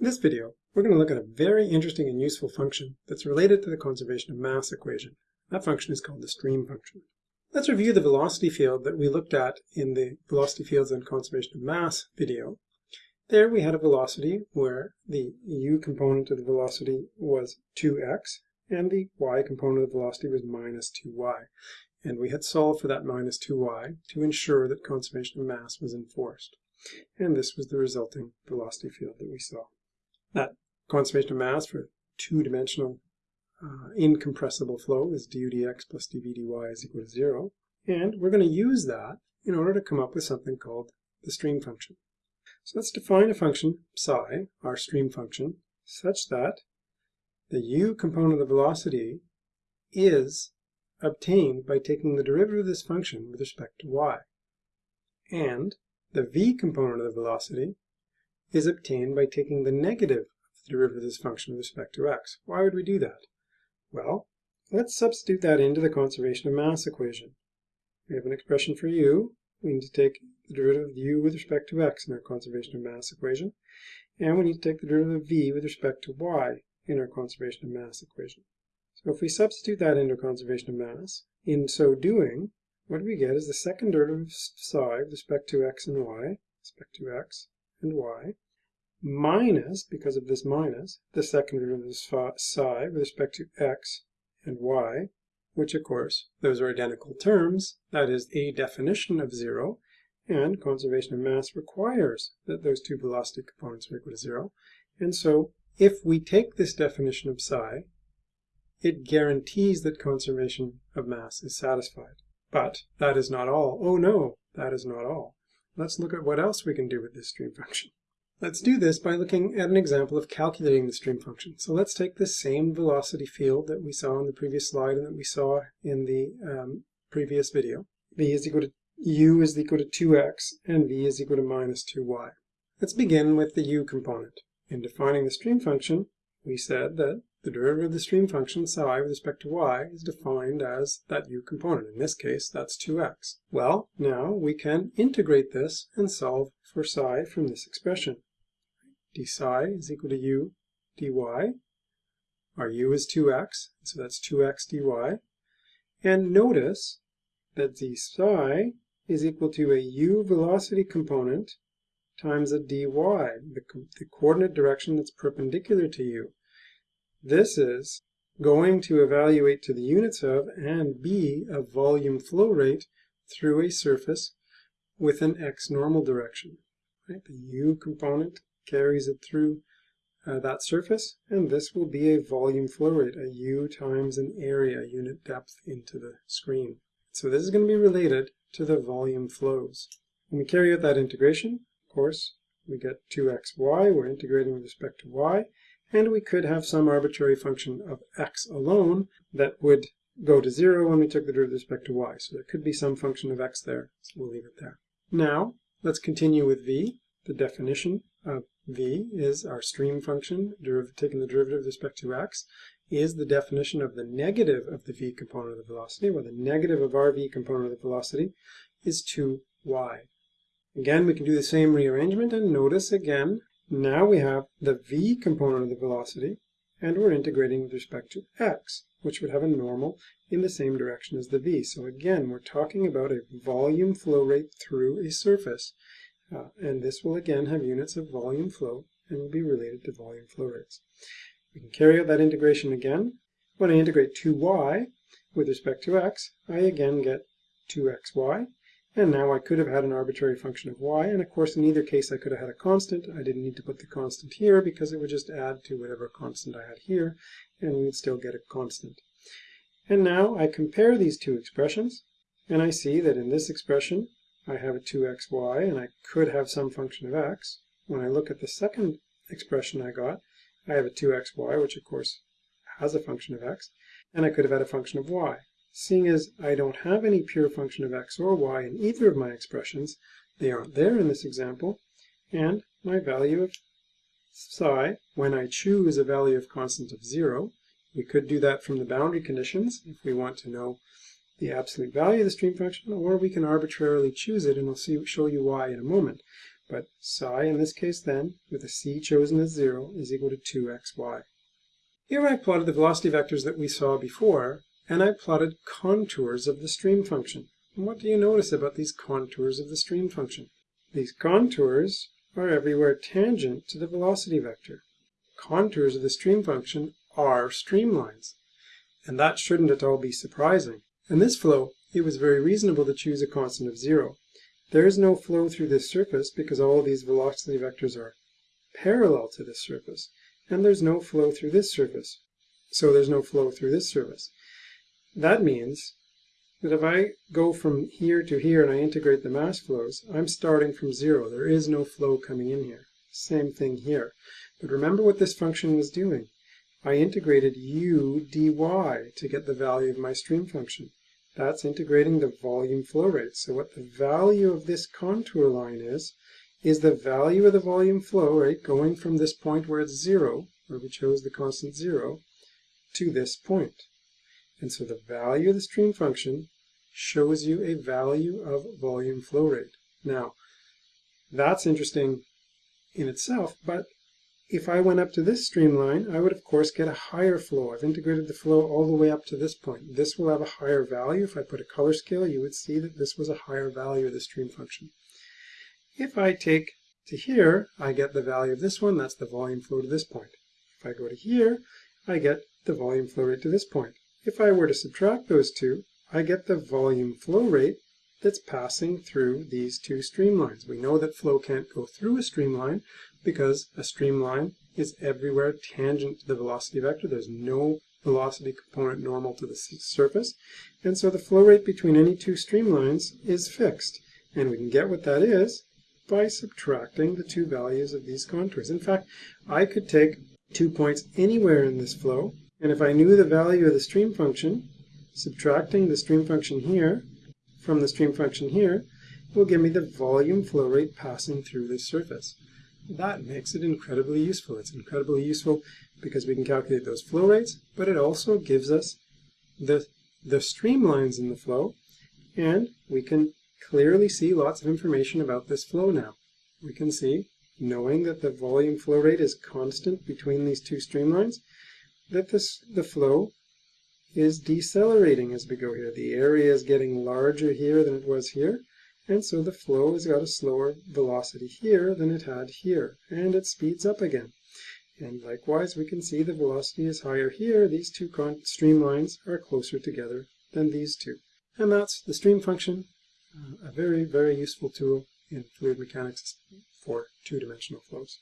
In this video, we're going to look at a very interesting and useful function that's related to the conservation of mass equation. That function is called the stream function. Let's review the velocity field that we looked at in the velocity fields and conservation of mass video. There we had a velocity where the u component of the velocity was 2x and the y component of the velocity was minus 2y. And we had solved for that minus 2y to ensure that conservation of mass was enforced. And this was the resulting velocity field that we saw that conservation of mass for two-dimensional uh, incompressible flow is du dx plus dv dy is equal to zero. And we're going to use that in order to come up with something called the stream function. So let's define a function psi, our stream function, such that the u component of the velocity is obtained by taking the derivative of this function with respect to y. And the v component of the velocity is obtained by taking the negative of the derivative of this function with respect to x. Why would we do that? Well, let's substitute that into the conservation of mass equation. We have an expression for u. We need to take the derivative of u with respect to x in our conservation of mass equation. And we need to take the derivative of v with respect to y in our conservation of mass equation. So if we substitute that into conservation of mass, in so doing, what we get is the second derivative of psi with respect to x and y, respect to x, and y, minus, because of this minus, the second derivative of psi with respect to x and y, which of course, those are identical terms, that is a definition of zero, and conservation of mass requires that those two velocity components are equal to zero. And so if we take this definition of psi, it guarantees that conservation of mass is satisfied. But that is not all. Oh no, that is not all. Let's look at what else we can do with this stream function. Let's do this by looking at an example of calculating the stream function. So let's take the same velocity field that we saw in the previous slide and that we saw in the um, previous video. v is equal to u is equal to 2x and v is equal to minus 2y. Let's begin with the u component. In defining the stream function, we said that the derivative of the stream function psi with respect to y is defined as that u component. In this case, that's 2x. Well, now we can integrate this and solve for psi from this expression. d psi is equal to u dy. Our u is 2x, so that's 2x dy. And notice that d psi is equal to a u velocity component times a dy, the, the coordinate direction that's perpendicular to u. This is going to evaluate to the units of and be a volume flow rate through a surface with an x normal direction. Right? The u component carries it through uh, that surface, and this will be a volume flow rate, a u times an area unit depth into the screen. So this is going to be related to the volume flows. When we carry out that integration, course, we get 2xy, we're integrating with respect to y, and we could have some arbitrary function of x alone that would go to zero when we took the derivative with respect to y. So there could be some function of x there, so we'll leave it there. Now, let's continue with v. The definition of v is our stream function, taking the derivative with respect to x, is the definition of the negative of the v component of the velocity, where the negative of our v component of the velocity is 2y. Again, we can do the same rearrangement, and notice again now we have the v component of the velocity, and we're integrating with respect to x, which would have a normal in the same direction as the v. So again, we're talking about a volume flow rate through a surface, uh, and this will again have units of volume flow and will be related to volume flow rates. We can carry out that integration again. When I integrate 2y with respect to x, I again get 2xy, and now I could have had an arbitrary function of y, and of course in either case I could have had a constant. I didn't need to put the constant here because it would just add to whatever constant I had here, and we would still get a constant. And now I compare these two expressions, and I see that in this expression I have a 2xy, and I could have some function of x. When I look at the second expression I got, I have a 2xy, which of course has a function of x, and I could have had a function of y. Seeing as I don't have any pure function of x or y in either of my expressions, they aren't there in this example, and my value of psi, when I choose a value of constant of 0, we could do that from the boundary conditions if we want to know the absolute value of the stream function, or we can arbitrarily choose it, and I'll see, show you why in a moment. But psi in this case then, with a c chosen as 0, is equal to 2xy. Here I plotted the velocity vectors that we saw before, and I plotted contours of the stream function. And what do you notice about these contours of the stream function? These contours are everywhere tangent to the velocity vector. Contours of the stream function are streamlines, and that shouldn't at all be surprising. In this flow, it was very reasonable to choose a constant of zero. There is no flow through this surface because all these velocity vectors are parallel to this surface, and there's no flow through this surface. So there's no flow through this surface. That means that if I go from here to here and I integrate the mass flows, I'm starting from zero. There is no flow coming in here. Same thing here. But remember what this function was doing. I integrated u dy to get the value of my stream function. That's integrating the volume flow rate. So what the value of this contour line is, is the value of the volume flow rate going from this point where it's zero, where we chose the constant zero, to this point. And so the value of the stream function shows you a value of volume flow rate. Now, that's interesting in itself, but if I went up to this streamline, I would of course get a higher flow. I've integrated the flow all the way up to this point. This will have a higher value. If I put a color scale, you would see that this was a higher value of the stream function. If I take to here, I get the value of this one. That's the volume flow to this point. If I go to here, I get the volume flow rate to this point. If I were to subtract those two, I get the volume flow rate that's passing through these two streamlines. We know that flow can't go through a streamline because a streamline is everywhere tangent to the velocity vector. There's no velocity component normal to the surface. And so the flow rate between any two streamlines is fixed. And we can get what that is by subtracting the two values of these contours. In fact, I could take two points anywhere in this flow, and if I knew the value of the stream function, subtracting the stream function here from the stream function here will give me the volume flow rate passing through this surface. That makes it incredibly useful. It's incredibly useful because we can calculate those flow rates, but it also gives us the, the streamlines in the flow, and we can clearly see lots of information about this flow now. We can see, knowing that the volume flow rate is constant between these two streamlines, that this, the flow is decelerating as we go here. The area is getting larger here than it was here, and so the flow has got a slower velocity here than it had here, and it speeds up again. And likewise, we can see the velocity is higher here. These two streamlines are closer together than these two. And that's the stream function, uh, a very, very useful tool in fluid mechanics for two-dimensional flows.